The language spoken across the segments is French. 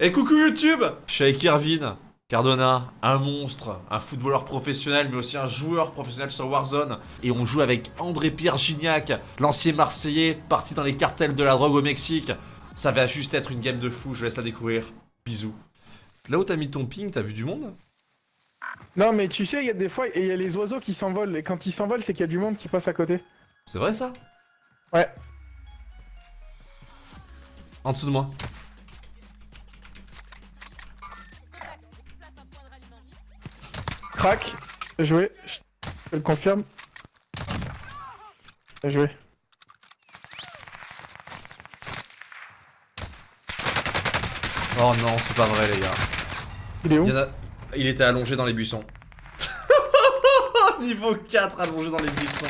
Et coucou YouTube Je suis avec Irvine Cardona, un monstre, un footballeur professionnel, mais aussi un joueur professionnel sur Warzone. Et on joue avec André-Pierre Gignac, l'ancien Marseillais, parti dans les cartels de la drogue au Mexique. Ça va juste être une game de fou, je laisse la découvrir. Bisous. Là où t'as mis ton ping, t'as vu du monde? Non, mais tu sais, il y a des fois, il y a les oiseaux qui s'envolent, et quand ils s'envolent, c'est qu'il y a du monde qui passe à côté. C'est vrai ça? Ouais. En dessous de moi. Crac, Bien joué, je le confirme. Bien joué. Oh non, c'est pas vrai les gars. Il est où Il, a- était allongé dans les buissons. Niveau 4 allongé dans les buissons.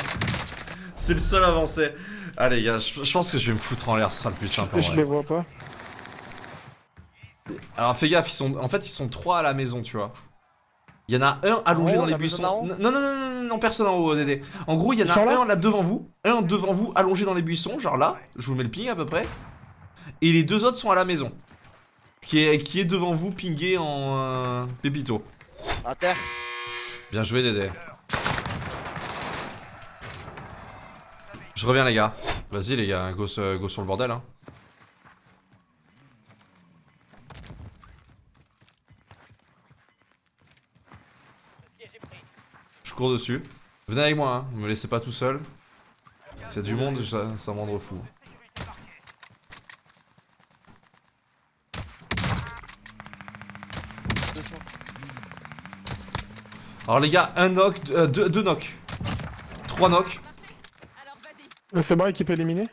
C'est le seul avancé. Allez les gars, je, je pense que je vais me foutre en l'air, ce sera le plus simple en Je vrai. les vois pas. Alors fais gaffe, ils sont, en fait ils sont trois à la maison, tu vois. Il y en a un allongé dans les buissons. Non, non, non, non, non, non, personne en haut, Dédé. En gros, il y en a un là devant vous, un devant vous, allongé dans les buissons, genre là. Je vous mets le ping à peu près. Et les deux autres sont à la maison. Qui est, qui est devant vous, pingé en euh, pépito. À terre. Bien joué, Dédé. Je reviens, les gars. Vas-y, les gars, go, se- go sur le bordel. Hein. Cours dessus. Venez avec moi, hein. me laissez pas tout seul. C'est du monde, ça, ça me rendre fou. Alors les gars, un knock, euh, deux, deux knocks. Trois knocks. Euh, C'est bon, équipe éliminée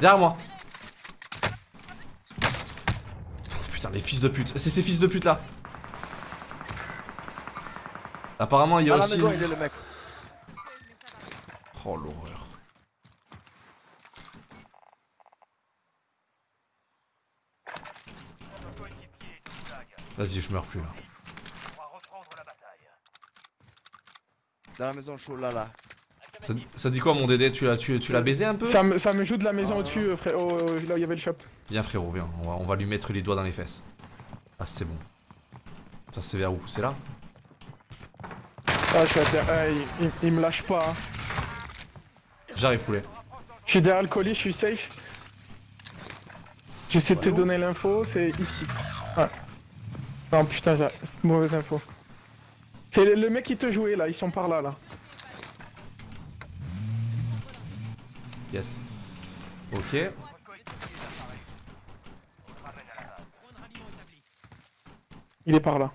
Derrière moi. Putain, les fils de pute. C'est ces fils de pute là. Apparemment, il y a aussi. maison, il est le mec. Oh l'horreur. Vas-y, je meurs plus là. Dans la maison chaud là là. Ça, ça dit quoi mon Dédé? Tu l'as tu, tu l'as baisé un peu? Ça me, ça me joue de la maison Ah. au-dessus, euh, frère. là où il y avait le shop. Viens frérot, viens. On va, on va lui mettre les doigts dans les fesses. Ah, c'est bon. Ça, c'est vers où? C'est là? Ah, je suis à terre. Ah, il, il- il me lâche pas. hein. J'arrive, poulet. Je suis derrière le colis, je suis safe. J'essaie de te donner l'info, c'est ici. Ah. Non, putain, j'ai mauvaise info. C'est le- le mec qui te jouait là, ils sont par là là. Yes. Ok. Il est par là.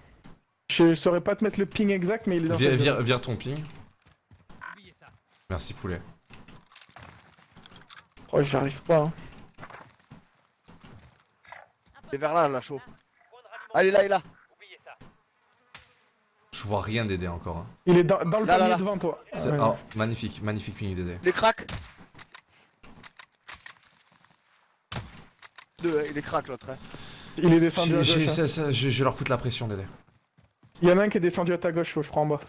Je saurais pas te mettre le ping exact, mais il est dans Vire, vire- vire ton ping. Merci, poulet. Oh, j'arrive pas. hein. Il est vers là, là, chaud. Ah, il est là, il est là. Je vois rien Dédé encore. hein. Il est dans, dans le Là, là, panier là. devant toi. Ouais. oh, magnifique, magnifique ping Dédé. Il est crack. Deux, hein, il est crack l'autre. Hein. Il est descendu à gauche. hein. ça- ça- Je je vais leur foutre la pression Dédé. Il y en a un qui est descendu à ta gauche, je crois en bas.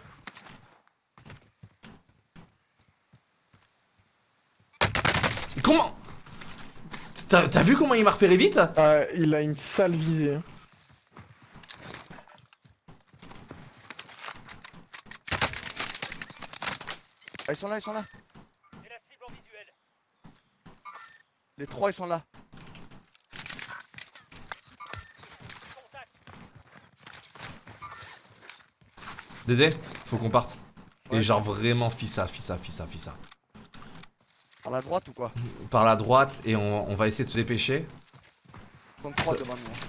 Comment? T'as vu comment il m'a repéré vite? Ah, il a une sale visée. hein. Ah, ils sont là, ils sont là. Les trois, ils sont là. Dédé, faut qu'on parte. Et genre vraiment fissa, fissa, fissa, fissa. Par la droite ou quoi Par la droite et on, on va essayer de se dépêcher. Donc trois Ça- devant nous. hein.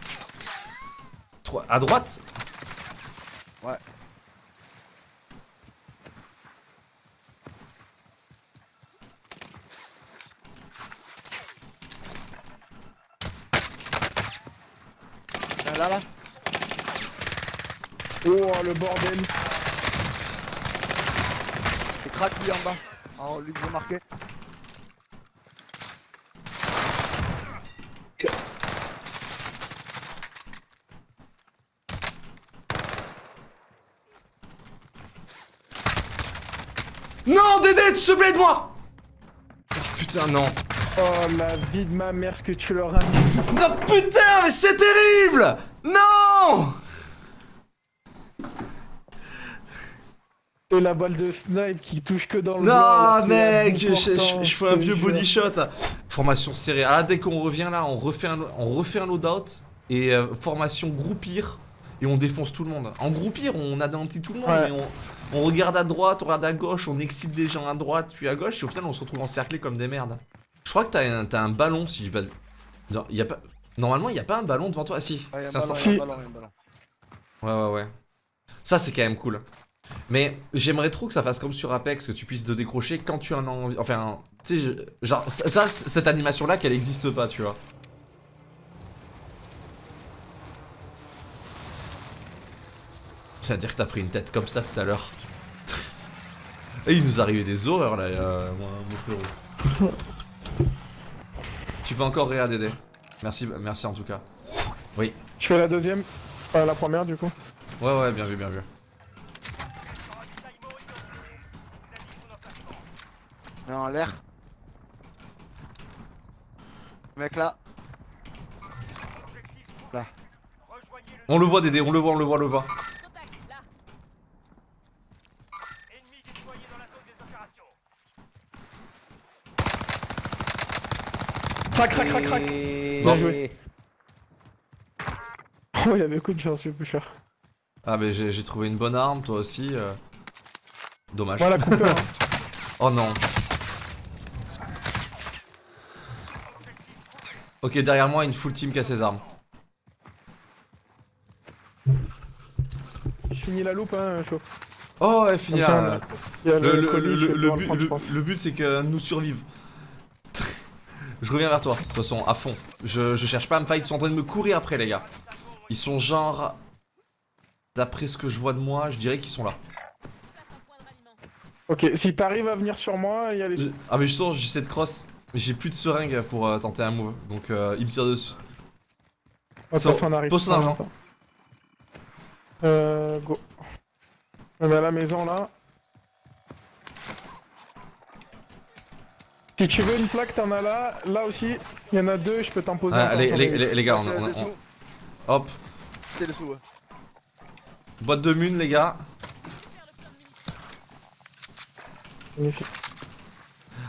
Trois- à droite Ouais. Là, là, là. Oh, le bordel. Lui en bas. En lui que j'ai marqué. Non Dédé, tu te plaît de moi Putain non Oh la vie de ma mère, ce que tu leur as mis. Non putain, mais c'est terrible Non Et la balle de snipe qui touche que dans le Non, mec, je, je- fais un vieux body shot. Formation serrée. Ah, dès qu'on revient là, on refait un, on refait un loadout. Et euh, formation groupir. Et on défonce tout le monde. En groupir, on anéantit tout le monde. Ouais. mais on, on regarde à droite, on regarde à gauche, on excite des gens à droite, puis à gauche. Et au final, on se retrouve encerclés comme des merdes. Je crois que t'as un, t'as un ballon, si j'ai pas. de- Non, y a pas. Normalement, il y a pas un ballon devant toi. Ah, si. Ouais, y a un C'est un ballon, sens- y a un Si. ballon, y a un ballon. Ouais, ouais, ouais. Ça, c'est quand même cool. Mais j'aimerais trop que ça fasse comme sur Apex, que tu puisses te décrocher quand tu en as envie. Enfin, tu sais, genre, ça, cette animation-là, qu'elle existe pas, tu vois. C'est-à-dire que t'as pris une tête comme ça tout à l'heure. Et il nous arrivait des horreurs là, euh, moi, mon frérot. tu peux encore réa Dédé. Merci, merci en tout cas. Oui. Je fais la deuxième. Enfin, la première du coup? Ouais, ouais, bien vu, bien vu. Mais en l'air. Mec là. On le voit Dédé, on le voit, on le voit, on le voit. Contact, là. Ennemi déployé dans la zone des opérations. Crac, crac, crac, crac. Bien joué. Oh, il avait coup de chance, le pusher. Ah mais j'ai trouvé une bonne arme, toi aussi. euh. Dommage. Voilà, hein. Oh non. Ok, derrière moi, une full team qui a ses armes. Je finis la loupe, hein, chaud. Oh, ouais, fini Comme ça, là. Le, le, but, c'est que nous survive. je reviens vers toi, de toute façon, à fond. Je, je cherche pas à me fight, ils sont en train de me courir après, les gars. Ils sont genre... D'après ce que je vois de moi, je dirais qu'ils sont là. Ok, si t'arrives à venir sur moi, il y a les... Ah mais justement, j'essaie de cross. Mais j'ai plus de seringue pour euh, tenter un move. Donc euh, il me tire dessus. Oh, on arrive. pose ton argent. Euh, go. On est à la maison, là. Si tu veux une plaque, t'en as là. Là aussi, il y en a deux, je peux t'en poser Ah, encore, les, t'en les- as- les- les gars, on, on- on- hop, C'est dessous. ouais. boîte de mune les gars. Magnifique.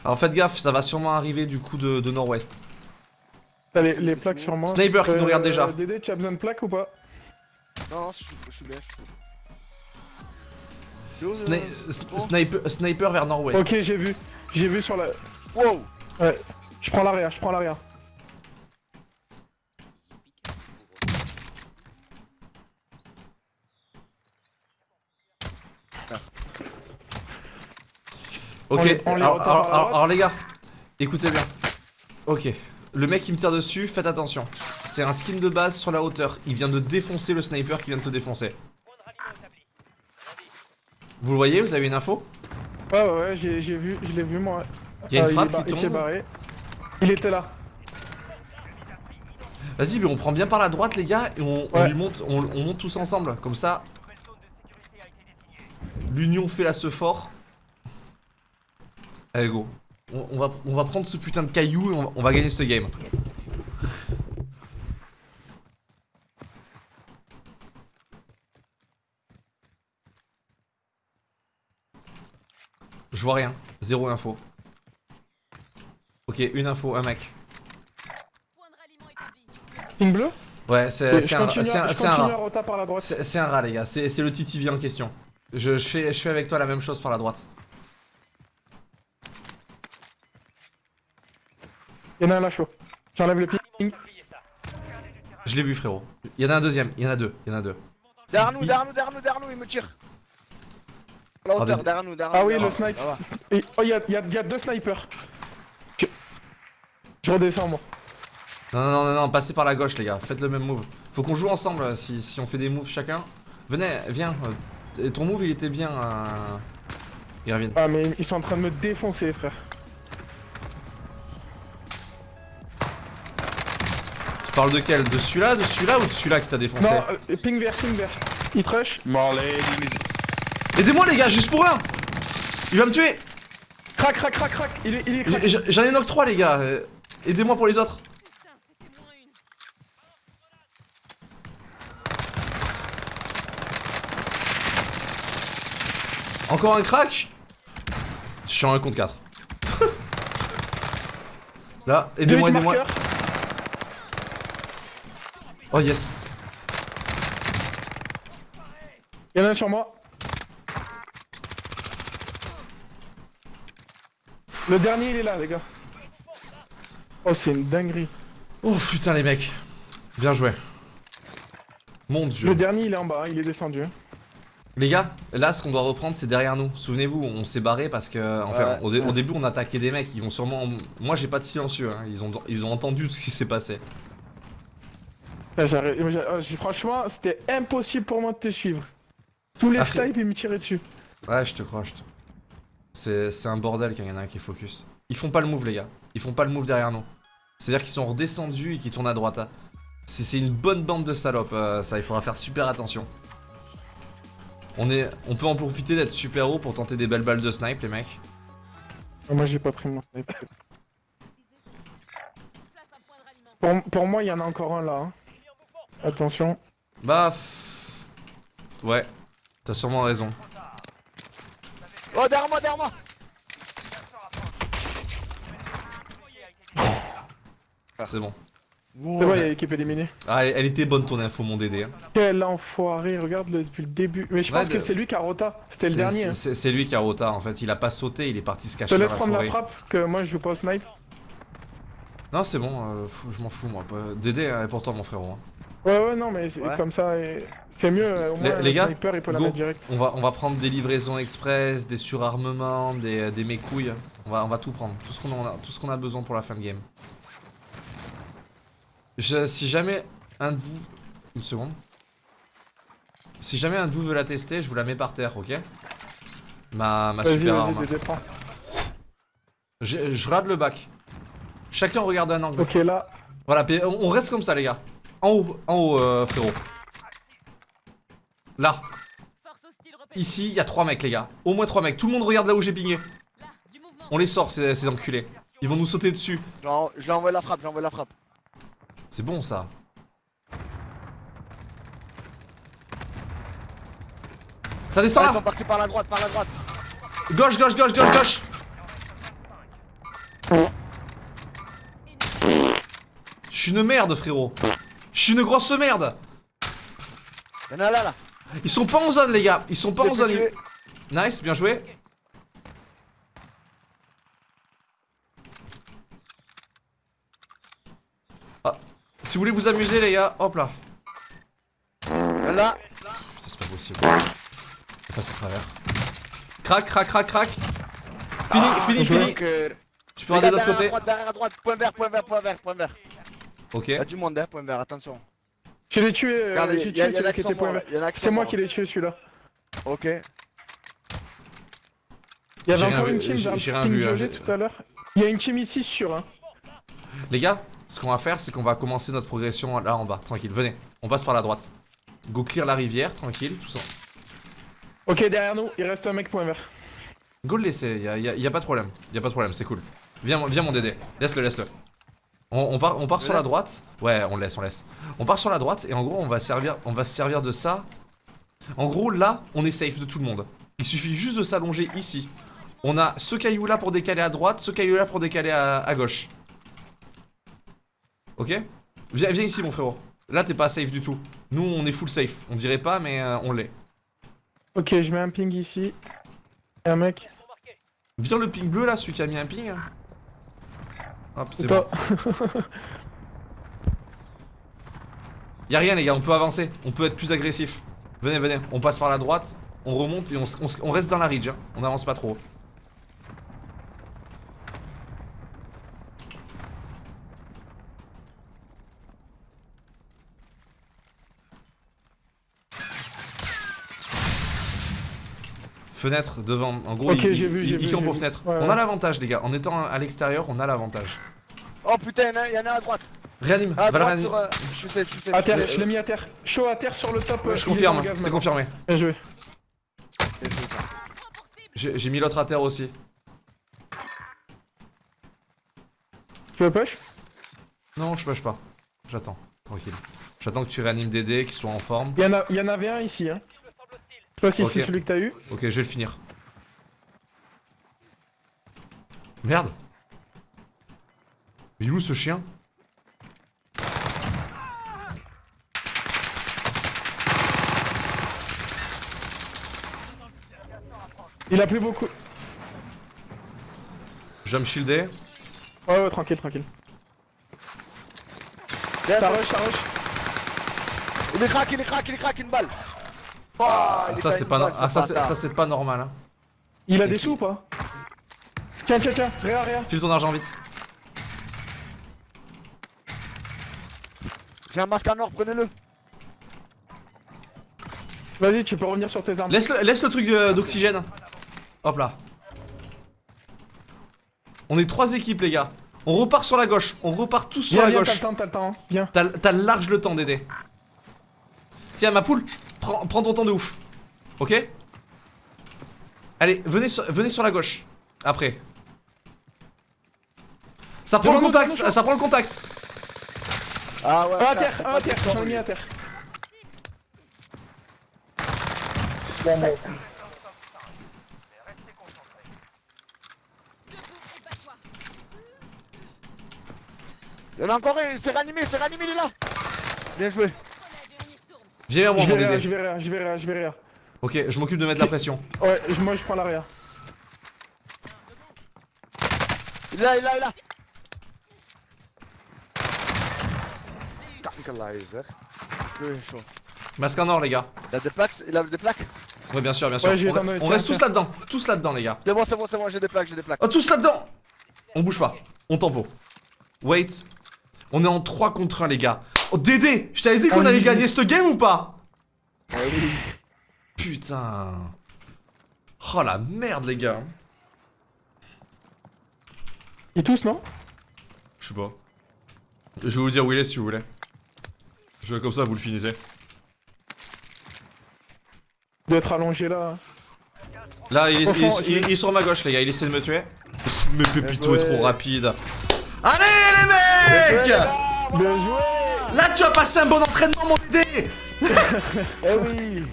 Alors faites gaffe, ça va sûrement arriver du coup de, de nord-ouest. T'as les, les plaques sur moi. Sniper qui nous regarde déjà. Dédé, tu as besoin de plaques ou pas? Non, non, je suis je suis bien, je Sni- sniper, sniper vers nord-ouest. Ok, j'ai vu. J'ai vu sur la... Wow Je prends l'arrière, je prends l'arrière. Ok, On on alors, alors- alors- alors, les gars, écoutez bien. Ok, le mec qui me tire dessus, faites attention. C'est un skin de base sur la hauteur. Il vient de défoncer le sniper qui vient de te défoncer. Vous le voyez Vous avez une info? Ouais, ouais, ouais, j'ai vu, je l'ai vu moi. Il y a une Ah, frappe qui Il tombe. barré. Il était là. Vas-y, mais on prend bien par la droite, les gars, et on, lui monte, on, on monte tous ensemble. Comme ça, l'union fait la ce fort. Allez, go. On, on va, on va prendre ce putain de caillou et on va, on va gagner ce game. Je vois rien. Zéro info. Ok, une info, un mec. Point de ralliement établi. Ping bleu Ouais, c'est un, un- un rat. les gars. C'est le TTV en question. Je, je fais, je fais avec toi la même chose par la droite. Il y en a un là chaud. J'enlève le ping. Je l'ai vu, frérot. Il y en a un deuxième. Il y en a deux. Il y en a deux. Derrière nous, derrière nous, derrière nous, derrière nous, il me tire À la Ah, hauteur, derrière nous, derrière Ah nous, oui, le snipe. Oh, il y a, il y a- il y a deux snipers. Je, redescends moi. Non, non, non, non, non, passez par la gauche, les gars. Faites le même move. Faut qu'on joue ensemble euh, si, si on fait des moves chacun. Venez, viens. euh, ton move, il était bien. Euh... Irvine. Ah, mais ils sont en train de me défoncer, frère. Parle de quel? De celui-là, de celui-là ou de celui-là qui t'a défoncé? Non, euh, ping vert, ping vert. Il rush. Mort les Aidez-moi les gars, juste pour un. Il va me tuer. Crac, crac, crac, crac. Il est, il est J'en ai knock 3 les gars. Euh, aidez-moi pour les autres. Encore un crack Je suis en 1 contre 4 Là, aidez-moi, aidez-moi. Oh yes. Il y en a un sur moi. Le dernier il est là les gars. Oh c'est une dinguerie. Oh putain les mecs. Bien joué. Mon dieu. Le dernier il est en bas, il est descendu. hein. Les gars, là ce qu'on doit reprendre c'est derrière nous. Souvenez-vous, on s'est barré parce que enfin Ouais. au, dé- au début on attaquait des mecs, ils vont sûrement moi j'ai pas de silencieux hein. Ils ont ils ont entendu ce qui s'est passé. Là, j'arrive- moi, j'ai- oh, j'ai- franchement c'était impossible pour moi de te suivre. Tous les Ah, snipes ils me tiraient dessus. Ouais, je te crois, je te... C'est c'est un bordel quand il y en a un qui est focus. Ils font pas le move les gars. Ils font pas le move derrière nous. C'est-à-dire qu'ils sont redescendus et qu'ils tournent à droite. hein. C'est une bonne bande de salopes, euh, ça il faudra faire super attention. On, est, on peut en profiter d'être super haut pour tenter des belles balles de snipe les mecs. Oh, moi j'ai pas pris mon snipe. Pour moi il y en a encore un là. hein. Attention. Bah... pff, Ouais, t'as sûrement raison. Oh, derrière moi, derrière moi C'est bon. C'est vrai, il y a l'équipe éliminée. Ah, elle, elle était bonne ton info mon Dédé. hein. Quel enfoiré, regarde le, depuis le début. Mais je Ouais, pense que c'est lui qui a rota. C'était le dernier. c'est- hein. C'est lui qui a rota en fait, il a pas sauté, il est parti se Je cacher te dans laisse la prendre la frappe, que moi je joue pas au snipe. Non, c'est bon, euh, je m'en fous moi. pas- Dédé est important mon frérot. hein. Ouais, ouais, non, mais Ouais. comme ça, et- c'est mieux. euh, Au Les- moins, les le gars, sniper il peut la go. direct. On va, on va prendre des livraisons express, des surarmements, des, des mécouilles. On va, on va tout prendre, tout ce qu'on a, tout ce qu'on a besoin pour la fin de game. Je- si jamais un de vous... Une seconde. Si jamais un de vous veut la tester, je vous la mets par terre, ok? Ma, ma super arme. Je, je regarde le bac. Chacun regarde un angle. Ok, là. Voilà, on reste comme ça les gars. En haut, en haut euh, frérot. Là, ici, il y a trois mecs les gars. Au moins trois mecs. Tout le monde regarde là où j'ai mouvement. On les sort ces, ces enculés. Ils vont nous sauter dessus. J'en- Je lui envoie la frappe, j'envoie la frappe. C'est bon ça. Ça descend ils là par la droite, par la droite. Gauche, gauche, gauche, gauche, gauche Je suis une merde frérot. Je suis une grosse merde. Y'en a là, là. Ils sont pas en zone les gars. Ils sont pas en zone. Nice, bien joué. Ah, si vous voulez vous amuser les gars, hop là. Là. Putain, c'est pas possible. Je passe à travers. Crac, crac, crac, crac. Fini, fini, fini. Euh, Tu peux regarder de l'autre à côté. droite, derrière à droite, point vert, point vert, point vert, point vert. Ok. Y'a du monde, hein, point vert, attention. Je l'ai tué, euh, Regardez, j'ai y'a tué y en celui a qui était point vert. là, a C'est moi qui l'ai tué celui-là. Ok. Il y avait encore une team j'ai- dans le j'ai rien ping vu, hein, j'ai- tout à l'heure. Il y a une team ici sur hein. Les gars, ce qu'on va faire, c'est qu'on va commencer notre progression là en bas. Tranquille, venez. On passe par la droite. Go clear la rivière, tranquille, tout ça. Ok, derrière nous, il reste un mec point vert. Go le laisser, y a, y a- y a pas de problème. Y a pas de problème, c'est cool. Viens, mon- viens mon Dédé. Laisse-le, laisse-le. On, on part, on part Je sur la droite. Ouais, on laisse, on laisse. On part sur la droite et en gros, on va servir, on va se servir de ça. En gros, là, on est safe de tout le monde. Il suffit juste de s'allonger ici. On a ce caillou là pour décaler à droite, ce caillou là pour décaler à, à gauche. Ok? Viens, viens ici, mon frérot. Là, t'es pas safe du tout. Nous, on est full safe. On dirait pas, mais euh, on l'est. Ok, je mets un ping ici. Et un mec. Viens le ping bleu là, celui qui a mis un ping. Hop, c'est bon. Y'a rien les gars, on peut avancer, on peut être plus agressif. Venez, venez, on passe par la droite, on remonte et on reste dans la ridge, hein. on avance pas trop. Fenêtre devant, en gros, Ok, il, j'ai vu, il- j'ai il vu, campe j'ai aux vu. fenêtres. Ouais, on ouais. a l'avantage les gars, en étant à l'extérieur, on a l'avantage. Oh putain, y'en a, y'en a à droite. Réanime, À va le réanimer. euh, Je suis safe, je suis safe. À terre, je l'ai mis à terre. Chaud à terre sur le top. euh, Je il est confirme, c'est confirmé. Bien joué. J'ai mis l'autre à terre aussi. Tu veux push? Non, je push pas. J'attends, tranquille. J'attends que tu réanimes Dédé, qu'il soit en forme. il y, en a, il y en avait un ici. Hein. Toi aussi, okay. c'est celui que t'as eu. Ok, je vais le finir. Merde Mais où ce chien? Il a plus beaucoup. Je me shielder. Ouais, ouais, tranquille, tranquille. Ça rush, ça rush. Il est crack, il est crack, il est crack, une balle. Oh, Ça c'est pas ah, ça c'est bâtard. ça c'est pas normal hein. Il a Et des qui- sous ou pas? Tiens, tiens, tiens, rien, rien. File ton argent vite. J'ai un masque en or, prenez-le. Vas-y, tu peux revenir sur tes armes. Laisse le, laisse le truc euh, d'oxygène. Hop là. On est trois équipes les gars. On repart sur la gauche. On repart tous sur Viens, la viens, t'as gauche. le temps, t'as le temps. hein. Viens. T'as t'as large le temps d'aider. Tiens ma poule, prends, prends ton temps de ouf. Ok? Allez, venez sur, venez sur la gauche. Après. Ça prend le contact, ça, ça prend le contact. Ah ouais. Un à terre, c'est un à terre, j'en ai mis à terre. Il y en a encore un, il s'est réanimé, il s'est réanimé, il est là. Bien joué. Viens vers moi Je mon vais rien, Dédé. je vais rien, je vais rien, je vais rien. Ok, je m'occupe de mettre la pression. Ouais, moi je prends l'arrière. Il est là, il est là, il est là. Masque en or les gars. Il a des plaques, il a des plaques. Ouais bien sûr, bien sûr. Ouais, on, reste tous là-dedans. Tous là-dedans les gars. C'est bon, c'est bon, c'est bon, j'ai des plaques, j'ai des plaques. Oh tous là-dedans On bouge pas. On tempo. Wait. On est en 3 contre 1 les gars. Oh Dédé Je t'avais dit qu'on On allait gagner cette game ou pas Ah oui. Putain. Oh la merde les gars. Ils tous, non? Je sais pas. Je vais vous dire où il est si vous voulez. Je comme ça vous le finissez. Il doit être allongé là. Là il est, il est- Franchement, il est- je- il est sur ma gauche les gars, il essaie de me tuer. Mais Pépito est trop rapide. Allez les mecs Bien joué Là tu as passé un bon entraînement mon Dédé. Eh oui.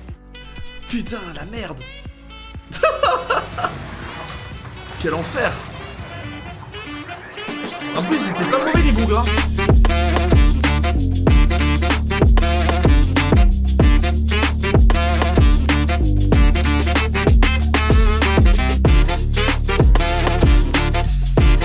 Putain la merde. Quel enfer. En plus c'était pas mauvais les hein